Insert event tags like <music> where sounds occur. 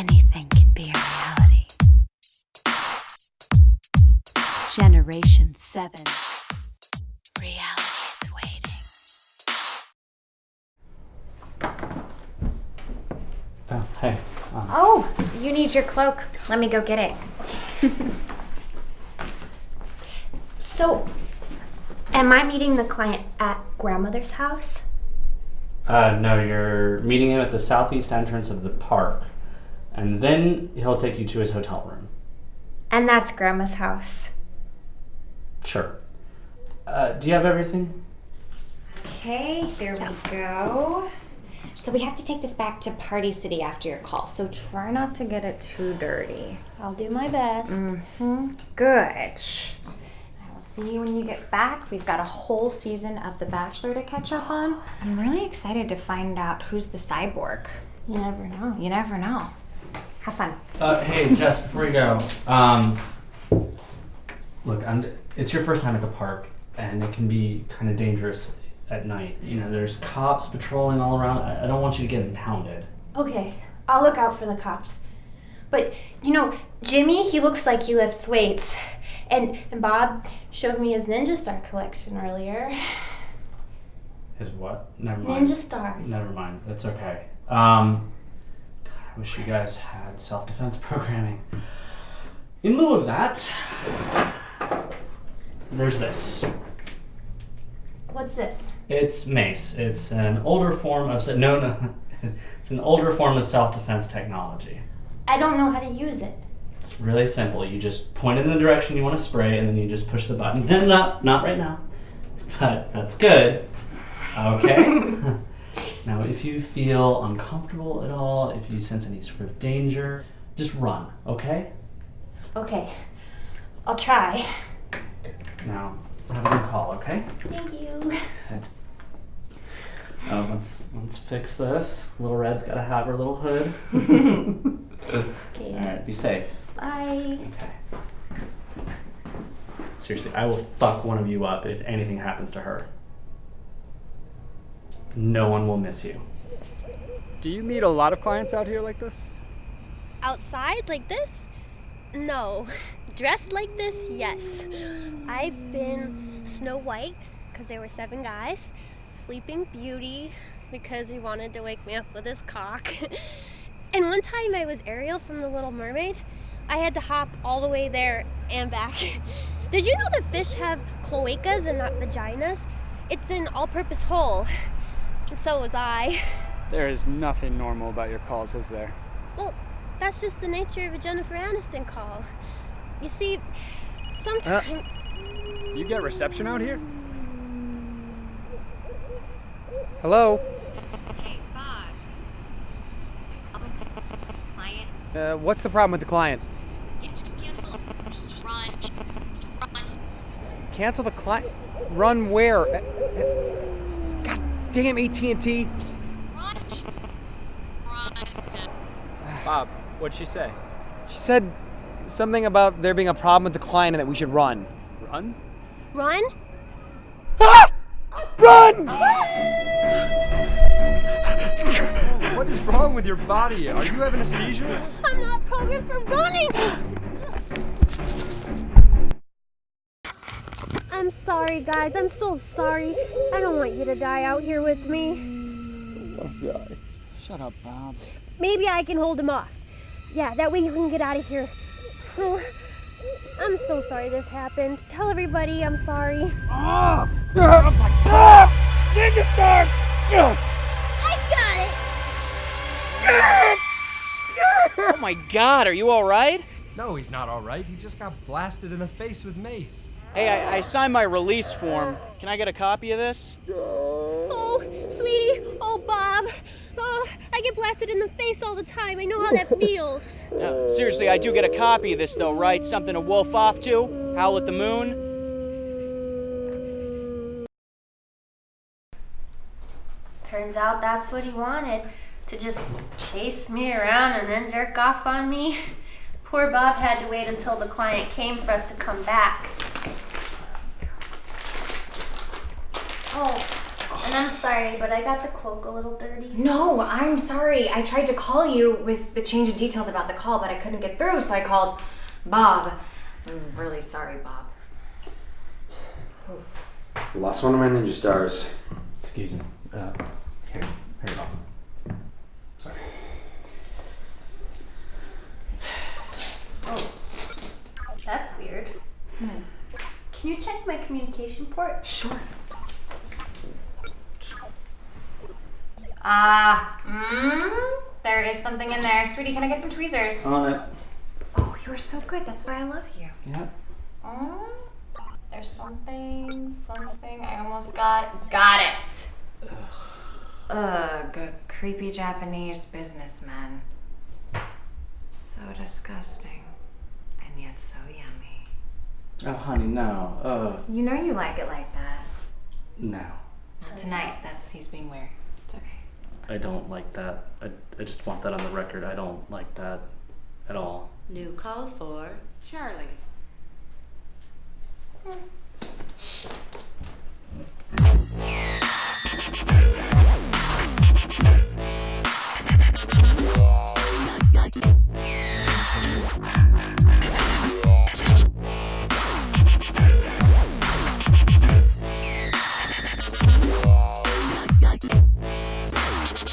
anything can be a reality. Generation 7 Reality is waiting. Oh, hey. Um. Oh, you need your cloak. Let me go get it. <laughs> so, am I meeting the client at grandmother's house? Uh, no, you're meeting him at the southeast entrance of the park and then he'll take you to his hotel room. And that's grandma's house. Sure. Uh, do you have everything? Okay, here we go. So we have to take this back to Party City after your call. So try not to get it too dirty. I'll do my best. Mm-hmm. Good. I will see you when you get back. We've got a whole season of The Bachelor to catch up on. I'm really excited to find out who's the cyborg. You never know. You never know. Have fun. Uh, hey, Jess, before you go, um, look, I'm, it's your first time at the park, and it can be kind of dangerous at night. You know, there's cops patrolling all around. I, I don't want you to get impounded. Okay, I'll look out for the cops. But you know, Jimmy, he looks like he lifts weights. And and Bob showed me his Ninja Star collection earlier. His what? Never mind. Ninja Stars. Never mind. That's okay. Um, I wish you guys had self-defense <laughs> programming. In lieu of that, there's this. What's this? It's mace. It's an older form of no, no. <laughs> It's an older form of self-defense technology. I don't know how to use it. It's really simple. You just point it in the direction you want to spray, and then you just push the button. <laughs> not, not right now, but that's good. Okay. Now, if you feel uncomfortable at all, if you sense any sort of danger, just run. Okay. Okay, I'll try. Now, have a good call. Okay. Thank you. Good. Oh, let's let's fix this. Little Red's got to have her little hood. <laughs> All Okay, right, be safe. bye. Okay. Seriously, I will fuck one of you up if anything happens to her. No one will miss you. Do you meet a lot of clients out here like this? Outside like this? No. <laughs> Dressed like this? Yes. I've been Snow White because there were seven guys, Sleeping Beauty because he wanted to wake me up with his cock. <laughs> and one time I was Ariel from The Little Mermaid. I had to hop all the way there and back. <laughs> Did you know that fish have cloacas and not vaginas? It's an all purpose hole. And so was I. There is nothing normal about your calls, is there? Well, that's just the nature of a Jennifer Aniston call. You see, sometimes. You get reception out here? Hello? Hey, Bob. Client. Uh, what's the problem with the client? Yeah, just cancel. Just run. Just run. Cancel the client? Run where? God damn AT&T. Just run. Run. Bob, what'd she say? She said something about there being a problem with the client and that we should run. Run? Run? Ah! Run! What is wrong with your body? Are you having a seizure? I'm not programmed for running! <gasps> <gasps> <gasps> I'm sorry, guys. I'm so sorry. I don't want you to die out here with me. die. Shut up, Bob. Maybe I can hold him off. Yeah, that way you can get out of here. <sighs> I'm so sorry this happened. Tell everybody I'm sorry. Oh, oh my God! Ninja Star! I got it! Oh my god, are you alright? No, he's not all right. He just got blasted in the face with mace. Hey, I, I signed my release form. Can I get a copy of this? Oh, sweetie. Oh, Bob. Oh, I get blasted in the face all the time. I know how that <laughs> feels. No, seriously, I do get a copy of this though, right? Something to wolf off to? Howl at the moon? Turns out that's what he wanted to just chase me around and then jerk off on me. Poor Bob had to wait until the client came for us to come back. Oh, and I'm sorry, but I got the cloak a little dirty. No, I'm sorry. I tried to call you with the change of details about the call, but I couldn't get through, so I called Bob. I'm really sorry, Bob. Lost one of my ninja stars. Excuse me. Uh, here, here you go. Sorry. Oh, that's weird. Hmm. Can you check my communication port? Sure. Ah, mm, there is something in there. Sweetie, can I get some tweezers? On it. Oh, you're so good. That's why I love you. Yeah. Mm, there's something, something. I almost got, got it. Ugh, a creepy Japanese businessman. So disgusting, and yet so yummy. Oh, honey, no. Uh, You know you like it like that. no. Not tonight. That's he's being weird. It's okay. I don't like that. I, I just want that on the record. I don't like that at all. New call for Charlie. Hmm.